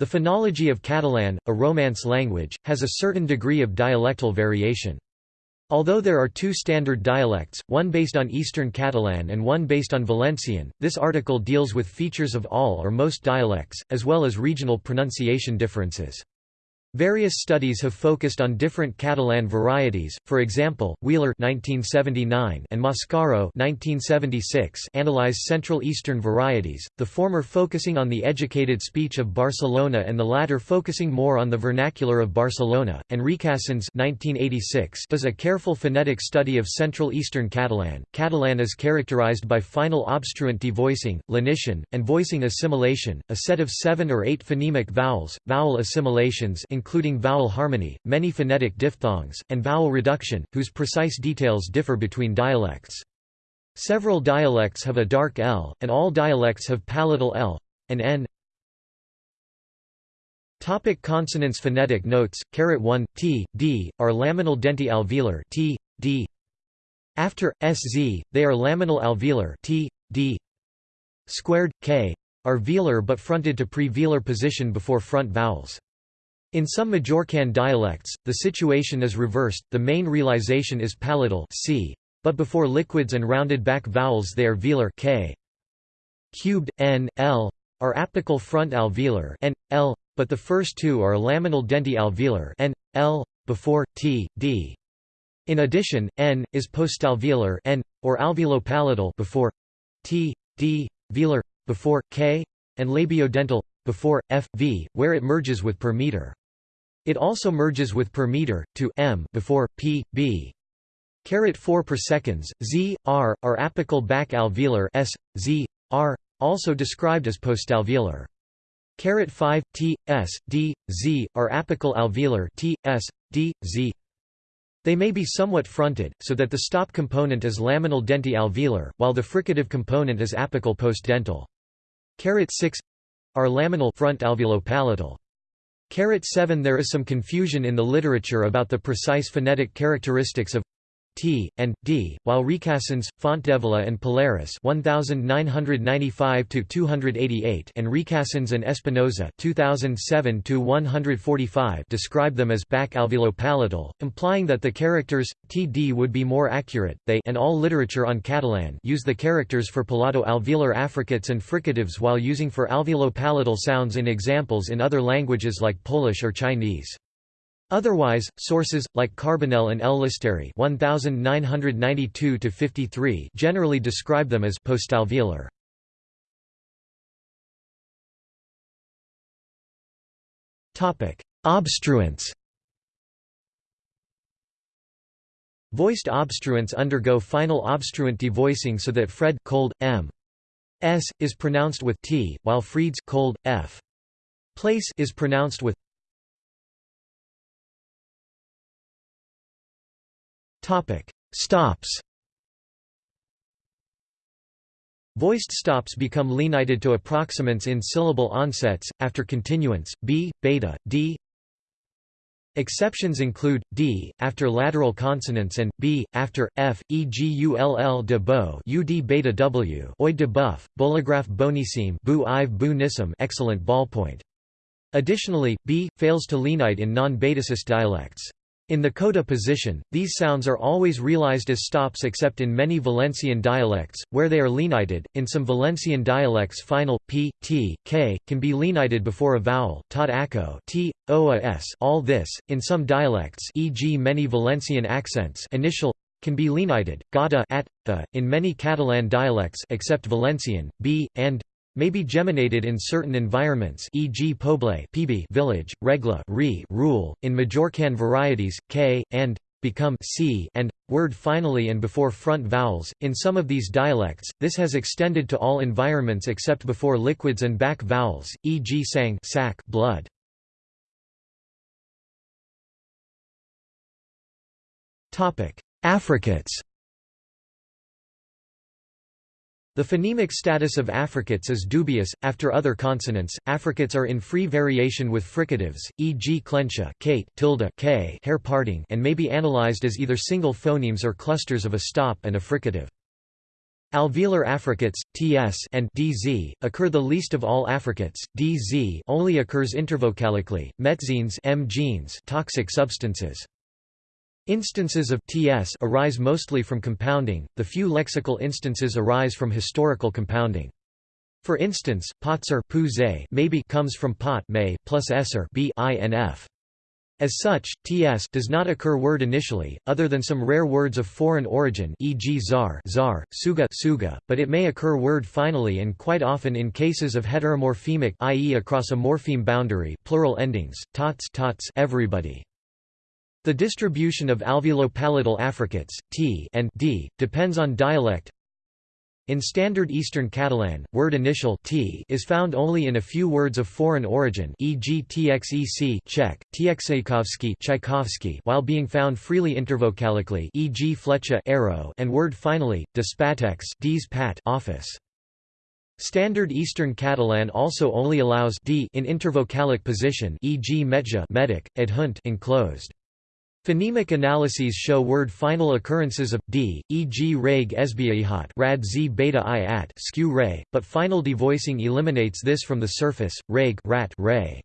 The phonology of Catalan, a Romance language, has a certain degree of dialectal variation. Although there are two standard dialects, one based on Eastern Catalan and one based on Valencian, this article deals with features of all or most dialects, as well as regional pronunciation differences. Various studies have focused on different Catalan varieties, for example, Wheeler 1979 and Mascaro 1976 analyze Central Eastern varieties, the former focusing on the educated speech of Barcelona and the latter focusing more on the vernacular of Barcelona, and Recasens 1986 does a careful phonetic study of Central Eastern Catalan. Catalan is characterized by final obstruent devoicing, lenition, and voicing assimilation, a set of seven or eight phonemic vowels, vowel assimilations including vowel harmony, many phonetic diphthongs, and vowel reduction, whose precise details differ between dialects. Several dialects have a dark L, and all dialects have palatal L and N. Topic consonants Phonetic notes, caret 1, t, d, are laminal denti-alveolar t, d. After, sz, they are laminal alveolar t, d. Squared, k, are velar but fronted to pre-velar position before front vowels. In some Majorcan dialects, the situation is reversed, the main realization is palatal c, but before liquids and rounded back vowels they are velar k. Cubed, n, l, are apical front alveolar n, l, but the first two are laminal denti-alveolar n, l, before, t, d. In addition, n, is postalveolar n, or alveolopalatal before t, d, velar, before, k, and labiodental, before, f, v, where it merges with per meter. It also merges with per meter, to m before, p, b. Caret 4 per seconds, z, r, are apical back alveolar s, z, r, also described as postalveolar. Caret 5, t, s, d, z, are apical alveolar t, s, d, z. They may be somewhat fronted, so that the stop component is laminal denti-alveolar, while the fricative component is apical postdental. Caret 6 are laminal front alveolopalatal. Caret 7 There is some confusion in the literature about the precise phonetic characteristics of T, and D, while Recasens, Fontdevila and Pallarès 1995-288 and Recasens and Espinosa 2007-145 describe them as back alveolopalatal, implying that the characters TD would be more accurate. They and all literature on Catalan use the characters for palato-alveolar affricates and fricatives while using for alveolopalatal sounds in examples in other languages like Polish or Chinese. Otherwise, sources, like Carbonell and Llisterri 1992 generally describe them as postalveolar. Obstruents Voiced obstruents undergo final obstruent devoicing so that Fred cold, m. s is pronounced with t, while Fried's cold, f. place is pronounced with Topic: Stops. Voiced stops become lenited to approximants in syllable onsets, after continuance, b, beta, d. Exceptions include, d, after lateral consonants and, b, after, f, e.g. ull de beau ud beta w oi de buff, bolograph bonissime bu ive bu nissim excellent ballpoint. Additionally, b, fails to lenite in non-Betacis dialects. In the coda position, these sounds are always realized as stops except in many Valencian dialects, where they are lenited. In some Valencian dialects, final p, t, k can be lenited before a vowel. Todd Acco, t, o, a, s. All this, in some dialects, e.g., many Valencian accents, initial can be lenited. Gada at the. In many Catalan dialects, except Valencian, b and may be geminated in certain environments e.g. poble PB village, regla re rule, in Majorcan varieties, k, and become c and word finally and before front vowels. In some of these dialects, this has extended to all environments except before liquids and back vowels, e.g. sang sac blood. Affricates the phonemic status of affricates is dubious. After other consonants, affricates are in free variation with fricatives, e.g. clentia, kate, tilde, k, hair parting, and may be analyzed as either single phonemes or clusters of a stop and a fricative. Alveolar affricates, ts and dz, occur the least of all affricates, dz only occurs intervocalically, metzenes M genes toxic substances. Instances of ts arise mostly from compounding, the few lexical instances arise from historical compounding. For instance, potser maybe comes from pot may plus esser b inf. As such, ts does not occur word initially, other than some rare words of foreign origin e.g. zar, zar suga, suga, but it may occur word finally and quite often in cases of heteromorphemic i.e. across a morpheme boundary plural endings, tots, tots everybody. The distribution of alveolo-palatal affricates, t and d, depends on dialect, in Standard Eastern Catalan, word initial t is found only in a few words of foreign origin e.g. txec Czech, txaikovsky Tchaikovsky while being found freely intervocalically e.g. flecha arrow and word finally, despatex pat office. Standard Eastern Catalan also only allows d in intervocalic position e.g. metja medic, adhunt enclosed. Phonemic analyses show word final occurrences of d, e.g. reg esbiaihat rad z beta i at skew ray, but final devoicing eliminates this from the surface, reg rat ray.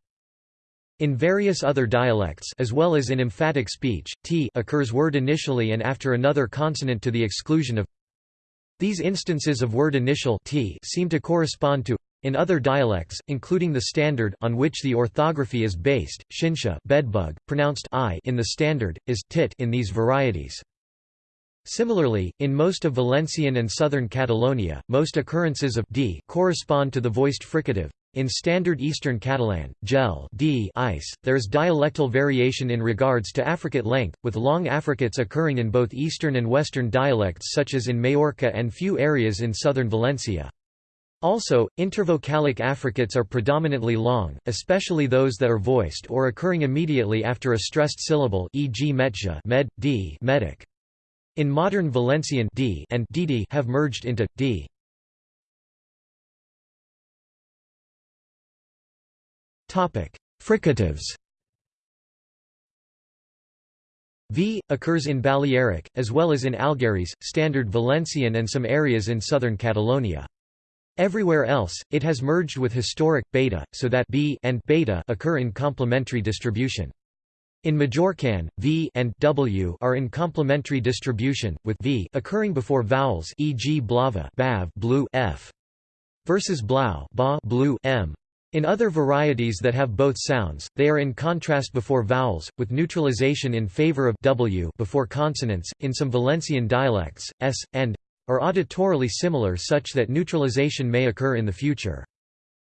In various other dialects as well as in emphatic speech, t occurs word initially and after another consonant to the exclusion of these instances of word initial t seem to correspond to in other dialects, including the Standard on which the orthography is based, shinsha bedbug, pronounced i in the Standard, is tit in these varieties. Similarly, in most of Valencian and southern Catalonia, most occurrences of d correspond to the voiced fricative. In Standard Eastern Catalan, gel d ice, there is dialectal variation in regards to affricate length, with long affricates occurring in both eastern and western dialects such as in Majorca and few areas in southern Valencia. Also, intervocalic affricates are predominantly long, especially those that are voiced or occurring immediately after a stressed syllable e.g. metja med, d medic. In modern Valencian d and dd have merged into d. Topic: Fricatives. V occurs in Balearic as well as in Algherese, Standard Valencian and some areas in southern Catalonia. Everywhere else, it has merged with historic beta, so that b and beta occur in complementary distribution. In Majorcan, v and w are in complementary distribution, with v occurring before vowels, e.g. blava, bav, blue, f, versus blau, ba, blue, m. In other varieties that have both sounds, they are in contrast before vowels, with neutralization in favor of w before consonants. In some Valencian dialects, s and are auditorily similar such that neutralization may occur in the future.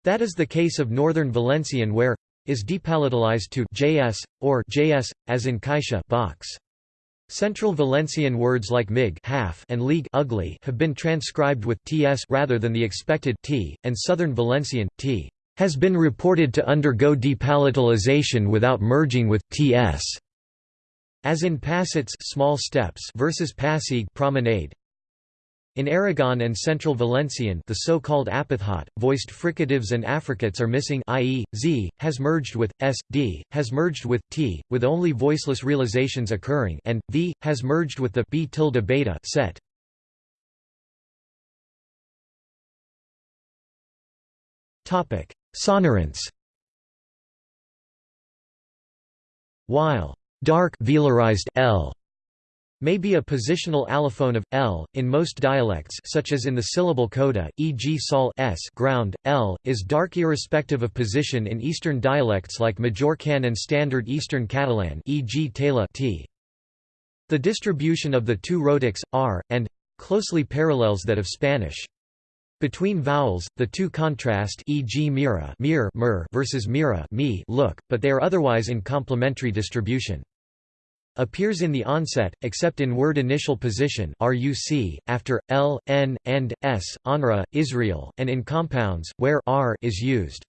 That is the case of Northern Valencian where is depalatalized to js, or js, as in caixa box. Central Valencian words like mig half and league ugly have been transcribed with ts rather than the expected t, and Southern Valencian, t has been reported to undergo depalatalization without merging with ts, as in passets small steps versus passig promenade. In Aragon and Central Valencian the so-called apitxat, voiced fricatives and affricates are missing i.e., z, has merged with, s, d, has merged with, t, with only voiceless realizations occurring and, v, has merged with the b tilde beta set. Sonorants While dark velarized l may be a positional allophone of l in most dialects such as in the syllable coda e.g. sol s ground l is dark irrespective of position in eastern dialects like Majorcan and standard eastern Catalan e.g. tela t the distribution of the two rhotics r and closely parallels that of Spanish between vowels, the two contrast e.g. mira mir, mir versus mira me look, but they are otherwise in complementary distribution appears in the onset, except in word initial position ruc, after, l, n, and, s, onra, Israel, and in compounds, where r is used.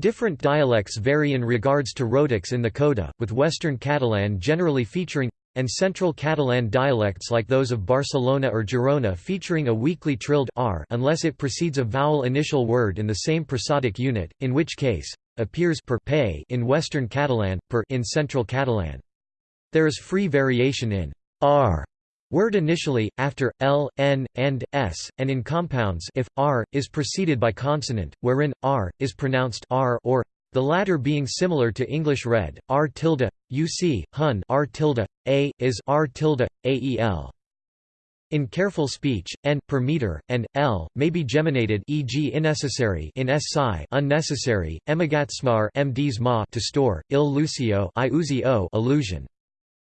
Different dialects vary in regards to rhotics in the coda, with Western Catalan generally featuring and Central Catalan dialects like those of Barcelona or Girona featuring a weakly trilled r unless it precedes a vowel initial word in the same prosodic unit, in which case, appears per pay in Western Catalan, per in Central Catalan. There is free variation in r Word initially, after, l, n, and, s, and in compounds if, r, is preceded by consonant, wherein, r, is pronounced r or, the latter being similar to English red, r tilde, uc, hun r tilde, a, is r tilde, ael. In careful speech, n per meter and l may be geminated, e.g., unnecessary in si, unnecessary, emagatsmar mdsma to store, il lucio i uzio illusion.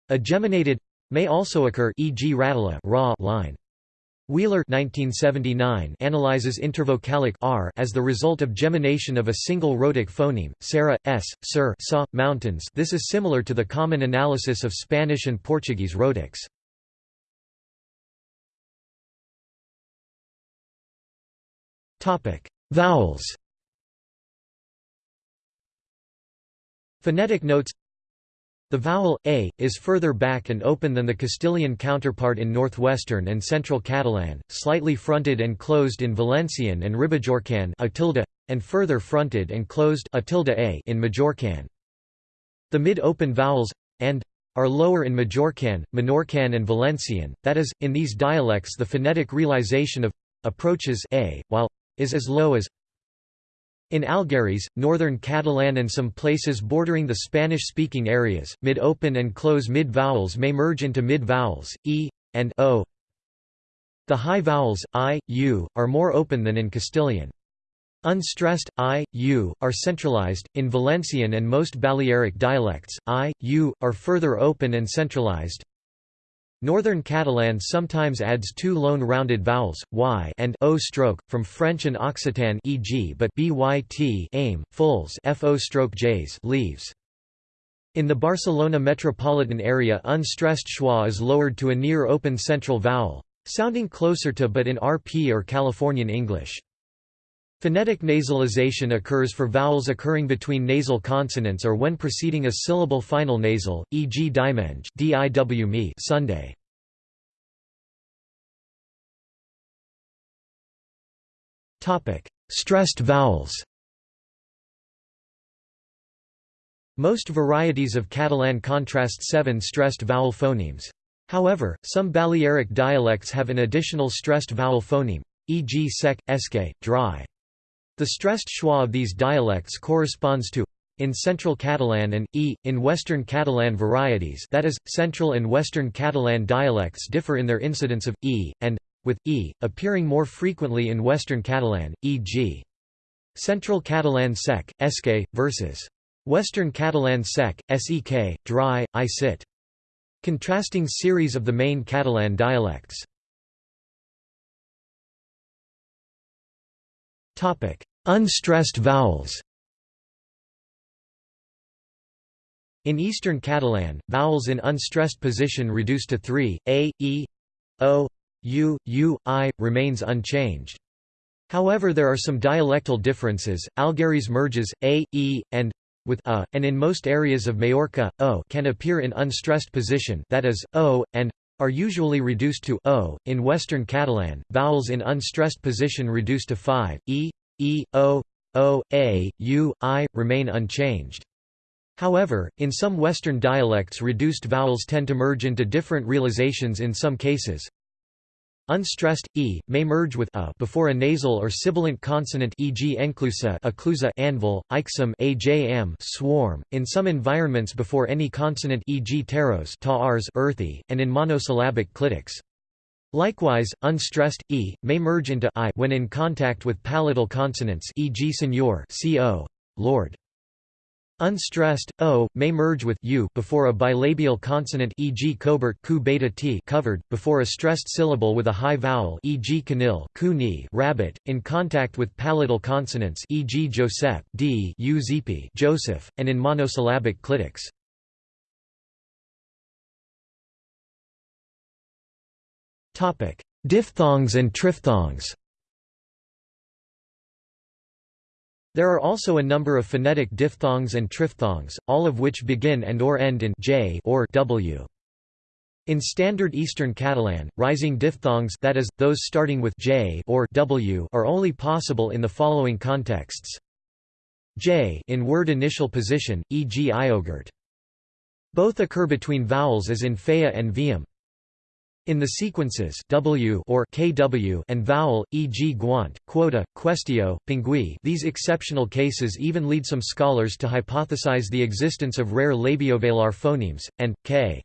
A geminated may also occur, e.g., ratala raw line. Wheeler 1979 analyzes intervocalic r as the result of gemination of a single rhotic phoneme, Sarah, s, sir, sa, mountains. This is similar to the common analysis of Spanish and Portuguese rhotics. Vowels Phonetic notes The vowel, a, is further back and open than the Castilian counterpart in northwestern and central Catalan, slightly fronted and closed in Valencian and Ribagorçan and further fronted and closed a in Majorcan. The mid-open vowels, and, are lower in Majorcan, Menorcan and Valencian, that is, in these dialects the phonetic realization of approaches a, while is as low as in Algherese, northern Catalan and some places bordering the Spanish-speaking areas, mid-open and close mid-vowels may merge into mid-vowels, e, and o. The high vowels, i, u, are more open than in Castilian. Unstressed, i, u, are centralized, in Valencian and most Balearic dialects, i, u, are further open and centralized. Northern Catalan sometimes adds two lone rounded vowels, y and o stroke, from French and Occitan e.g. but byt aim, fulls fo stroke j's leaves. In the Barcelona metropolitan area unstressed schwa is lowered to a near open central vowel, sounding closer to but in RP or Californian English. Phonetic nasalization occurs for vowels occurring between nasal consonants or when preceding a syllable final nasal, e.g. dimenge diwme Sunday. Stressed vowels Most varieties of Catalan contrast seven stressed vowel phonemes. However, some Balearic dialects have an additional stressed vowel phoneme, e.g. sec, esque, dry. The stressed schwa of these dialects corresponds to in Central Catalan and e in Western Catalan varieties that is, Central and Western Catalan dialects differ in their incidence of e and with e appearing more frequently in Western Catalan, e.g. Central Catalan sec, esque, versus Western Catalan sec, sek, dry, i sit. Contrasting series of the main Catalan dialects Unstressed vowels. In Eastern Catalan, vowels in unstressed position reduce to three, a, e, o, u, u, i, remains unchanged. However there are some dialectal differences, Algherese merges, a, e, and with a, and in most areas of Majorca, o can appear in unstressed position that is, o, and are usually reduced to o. In Western Catalan, vowels in unstressed position reduced to 5, e, e, o, o, a, u, i, remain unchanged. However, in some Western dialects reduced vowels tend to merge into different realizations in some cases. Unstressed e may merge with a before a nasal or sibilant consonant e.g. enclusa, occlusa, anvil, ixum, ajm, swarm. In some environments before any consonant e.g. teros, taars, earthy, and in monosyllabic clitics. Likewise, unstressed e may merge into i when in contact with palatal consonants e.g. senor, co, lord. Unstressed o may merge with u before a bilabial consonant e.g. cobert ku beta t covered before a stressed syllable with a high vowel e.g. canil ku ni rabbit in contact with palatal consonants e.g. joseph d u Joseph and in monosyllabic clitics. Topic: Diphthongs and triphthongs. There are also a number of phonetic diphthongs and triphthongs, all of which begin and or end in j or w. In Standard Eastern Catalan, rising diphthongs that is, those starting with j or w are only possible in the following contexts. j in word initial position, e.g. iogurt. Both occur between vowels as in fea and viam. In the sequences w or kw and vowel, e.g. guant, quota, questio, pingui these exceptional cases even lead some scholars to hypothesize the existence of rare labiovelar phonemes, and, k.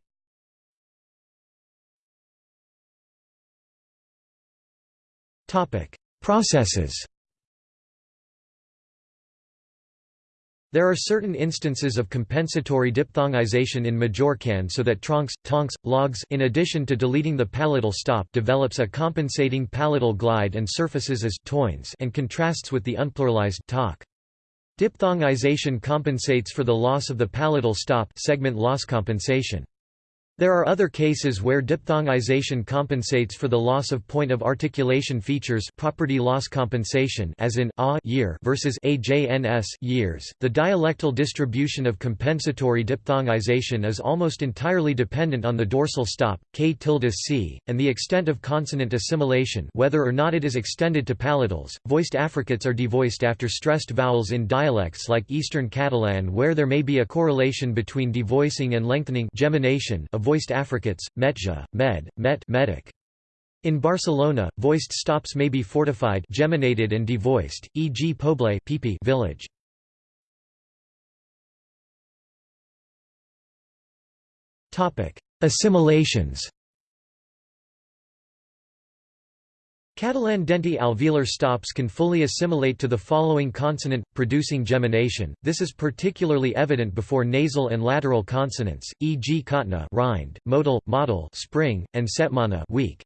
Processes There are certain instances of compensatory diphthongization in Majorcan so that troncs, tonks, logs in addition to deleting the palatal stop develops a compensating palatal glide and surfaces as toins and contrasts with the unpluralized talk. Diphthongization compensates for the loss of the palatal stop segment loss compensation. There are other cases where diphthongization compensates for the loss of point of articulation features property loss compensation as in a year versus ajns years. The dialectal distribution of compensatory diphthongization is almost entirely dependent on the dorsal stop, k tilde c, and the extent of consonant assimilation whether or not it is extended to palatals. Voiced affricates are devoiced after stressed vowels in dialects like Eastern Catalan where there may be a correlation between devoicing and lengthening gemination of voiced affricates, metja, med, met medic. In Barcelona, voiced stops may be fortified geminated and devoiced, e.g. Poble pipi village. Assimilations Catalan denti alveolar stops can fully assimilate to the following consonant, producing gemination. This is particularly evident before nasal and lateral consonants, e.g. katna rind, modal, model spring, and setmana weak.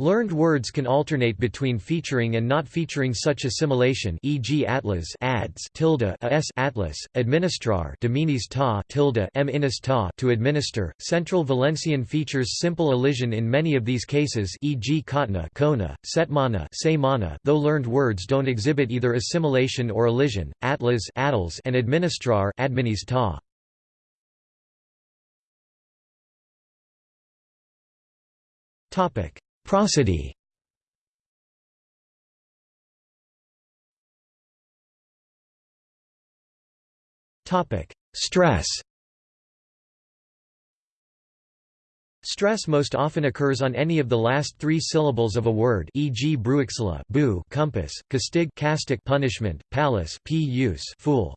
Learned words can alternate between featuring and not featuring such assimilation e.g. atlas ads tilde as atlas, administrar dominis ta tilde m ta to administer. Central Valencian features simple elision in many of these cases e.g. katna kona, setmana semana though learned words don't exhibit either assimilation or elision, atlas adals and administrar adminis ta. Topic Prosody Stress Stress most often occurs on any of the last three syllables of a word e.g. bruixla boo compass, castig castic punishment, palace p fool.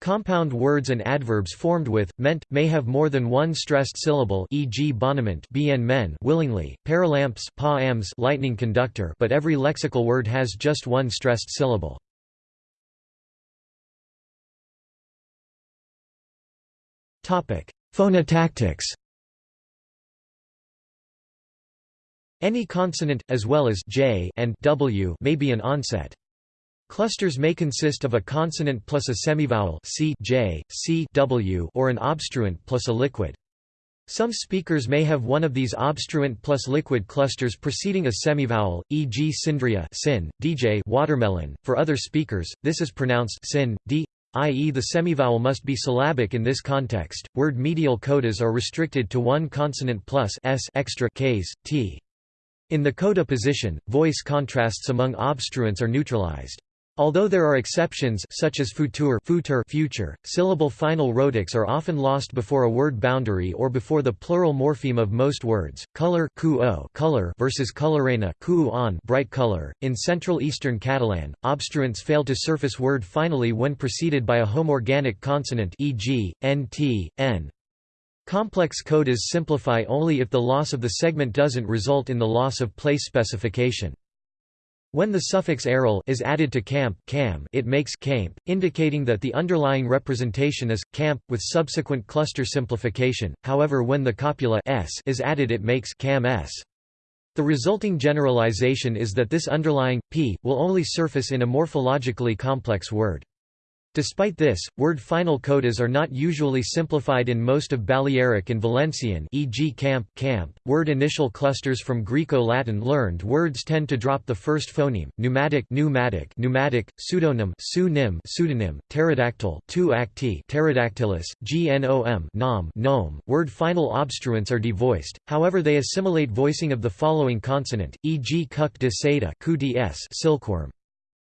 Compound words and adverbs formed with, ment, may have more than one stressed syllable e.g. boniment bien men willingly, paralamps pa ams lightning conductor but every lexical word has just one stressed syllable. Phonotactics Any consonant, as well as j and w may be an onset. Clusters may consist of a consonant plus a semivowel c, j, c, w or an obstruent plus a liquid. Some speakers may have one of these obstruent plus liquid clusters preceding a semivowel, e.g. Sindria sin, dj watermelon. For other speakers, this is pronounced sin, d, i.e. the semivowel must be syllabic in this context. Word medial codas are restricted to one consonant plus s extra k's, t. In the coda position, voice contrasts among obstruents are neutralized. Although there are exceptions such as futur, futur future, syllable final rhotics are often lost before a word boundary or before the plural morpheme of most words. Color, color versus colorena, on bright color. In Central Eastern Catalan, obstruents fail to surface word finally when preceded by a homorganic consonant e.g., nt, n. Complex codas simplify only if the loss of the segment doesn't result in the loss of place specification. When the suffix aryl is added to camp cam, it makes camp, indicating that the underlying representation is camp with subsequent cluster simplification. However, when the copula s is added, it makes cam s. The resulting generalization is that this underlying p will only surface in a morphologically complex word. Despite this, word final codas are not usually simplified in most of Balearic and Valencian e.g. camp, camp. Word initial clusters from Greco-Latin learned words tend to drop the first phoneme, pneumatic pneumatic, pneumatic pseudonym pseudonym, pseudonym, pterodactyl tu acti pterodactylus, gnom nom gnome. Word final obstruents are devoiced, however they assimilate voicing of the following consonant, e.g. cuc de seda silkworm.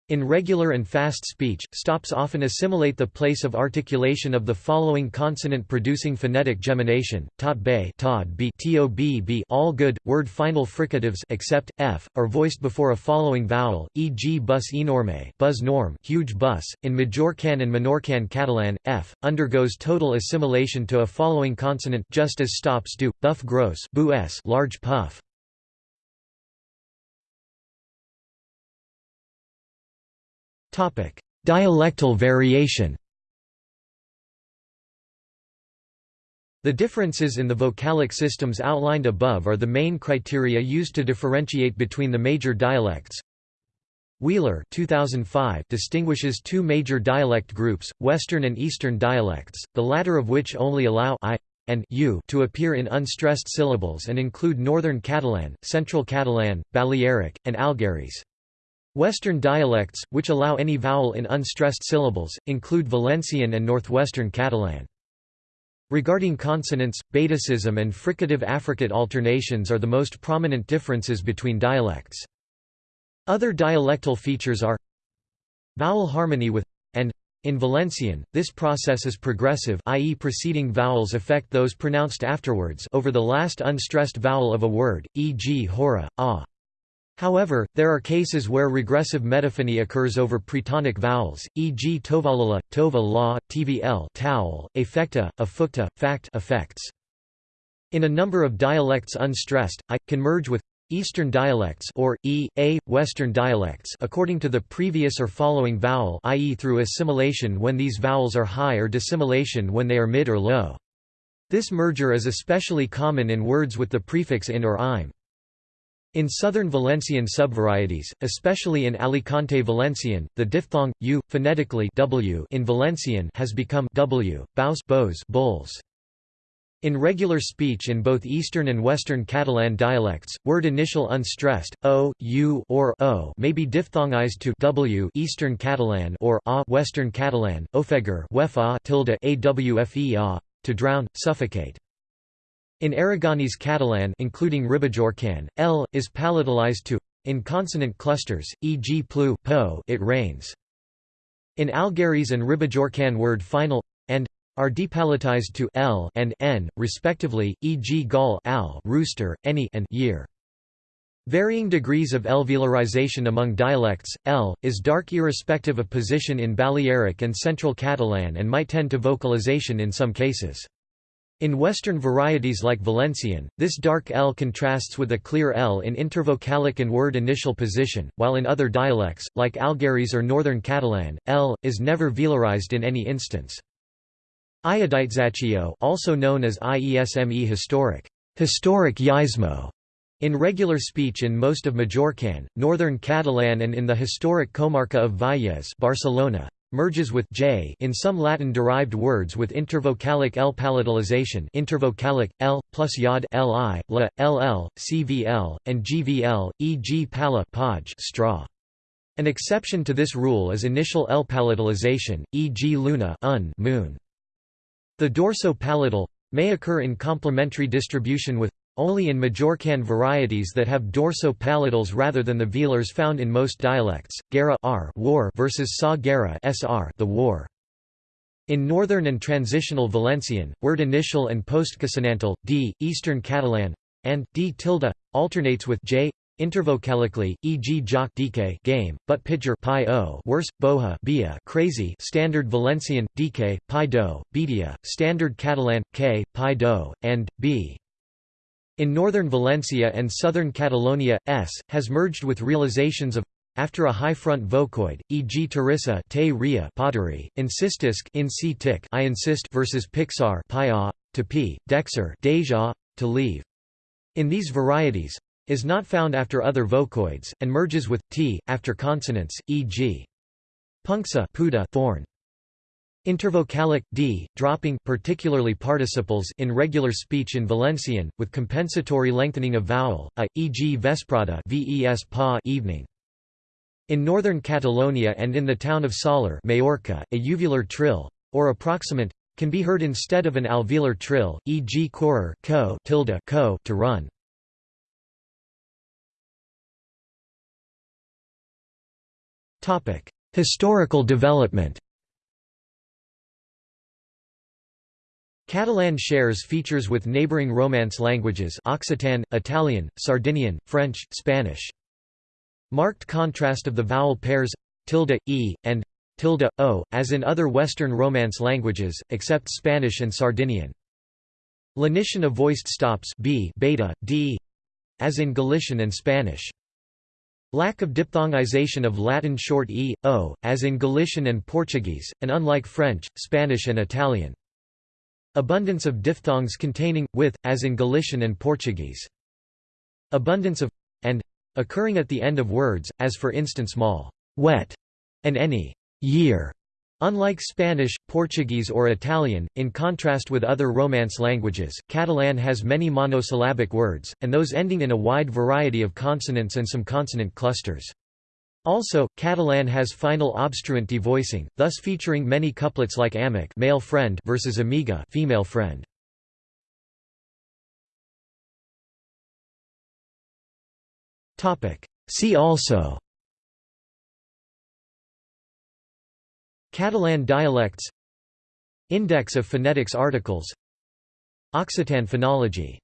In regular and fast speech, stops often assimilate the place of articulation of the following consonant-producing phonetic gemination: tot bay, tod b, tob. All good word final fricatives except f are voiced before a following vowel, e.g. bus enorme, buzz norm, huge bus. In Majorcan and Menorcan Catalan, f undergoes total assimilation to a following consonant, just as stops do: buff gross, bu s, large puff. Dialectal variation The differences in the vocalic systems outlined above are the main criteria used to differentiate between the major dialects. Wheeler 2005 distinguishes two major dialect groups, Western and Eastern dialects, the latter of which only allow I and u to appear in unstressed syllables and include Northern Catalan, Central Catalan, Balearic, and Algherese. Western dialects, which allow any vowel in unstressed syllables, include Valencian and Northwestern Catalan. Regarding consonants, Betacism and fricative affricate alternations are the most prominent differences between dialects. Other dialectal features are vowel harmony with and in Valencian, this process is progressive i.e. preceding vowels affect those pronounced afterwards over the last unstressed vowel of a word, e.g. hora, ah. However, there are cases where regressive metaphony occurs over pretonic vowels, e.g. tovalala, tova la, tvl towel, affecta, affukta, fact effects. In a number of dialects unstressed, I, can merge with Eastern dialects or e, a, Western dialects according to the previous or following vowel i.e. through assimilation when these vowels are high or dissimilation when they are mid or low. This merger is especially common in words with the prefix in or im. In southern Valencian subvarieties, especially in Alicante Valencian, the diphthong u phonetically w in Valencian has become w, baus bows bowls. In regular speech in both Eastern and Western Catalan dialects, word initial unstressed o, u or o may be diphthongized to w Eastern Catalan or a Western Catalan, ofegar wefa tilde awfe to drown, suffocate. In Aragonese Catalan including Ribagorçan, l is palatalized to in consonant clusters, e.g. plu po it rains. In Algherese and Ribagorçan word final and are depalatized to l and n, respectively, e.g. gall al rooster, any and year. Varying degrees of alveolarization among dialects, L, is dark irrespective of position in Balearic and Central Catalan and might tend to vocalization in some cases. In Western varieties like Valencian, this dark L contrasts with a clear L in intervocalic and word initial position, while in other dialects, like Algherese or Northern Catalan, L, is never velarized in any instance. Iodizatio also known as IESME historic, historic Yismo, in regular speech in most of Majorcan, Northern Catalan and in the historic comarca of Valles Barcelona, merges with j in some Latin-derived words with intervocalic l palatalization intervocalic, l, plus yod li, la, ll, cvl, and gvl, e.g. pala podge straw. An exception to this rule is initial l palatalization, e.g. luna un moon. The dorso-palatal may occur in complementary distribution with only in Majorcan varieties that have dorso-palatals rather than the velars found in most dialects. Guerra R war versus sa guerra SR the war. In Northern and Transitional Valencian, word initial and postconsonantal, d, Eastern Catalan, and d tilde, alternates with j, intervocalically, e.g. jock dk game, but pitcher pi o worse, boha bia crazy standard Valencian, dk, pi do, bedia, standard Catalan, k, pi do, and, b. In northern Valencia and southern Catalonia, s, has merged with realizations of after a high front vocoid, e.g. Teresa te ria pottery, insistisk in c tick I insist versus Pixar pia, to p, dexer deja, to leave. In these varieties, is not found after other vocoids, and merges with t, after consonants, e.g. puncsa puda thorn. Intervocalic d, dropping particularly participles in regular speech in Valencian, with compensatory lengthening of vowel, a, e.g. vesprada ves pa evening. In northern Catalonia and in the town of Sóller Majorca, a uvular trill, or approximant, can be heard instead of an alveolar trill, e.g. correr co tilde co to run. Historical development Catalan shares features with neighbouring Romance languages Occitan, Italian, Sardinian, French, Spanish. Marked contrast of the vowel pairs tilde, e, and tilde, o, as in other Western Romance languages, except Spanish and Sardinian. Lenition of voiced stops b, beta, d, as in Galician and Spanish. Lack of diphthongization of Latin short e, o, as in Galician and Portuguese, and unlike French, Spanish and Italian. Abundance of diphthongs containing, with, as in Galician and Portuguese. Abundance of and occurring at the end of words, as for instance mal, wet, and any year. Unlike Spanish, Portuguese or Italian, in contrast with other Romance languages, Catalan has many monosyllabic words, and those ending in a wide variety of consonants and some consonant clusters. Also, Catalan has final obstruent devoicing, thus featuring many couplets like amic male friend versus amiga female friend. Topic. See also Catalan dialects Index of phonetics articles Occitan phonology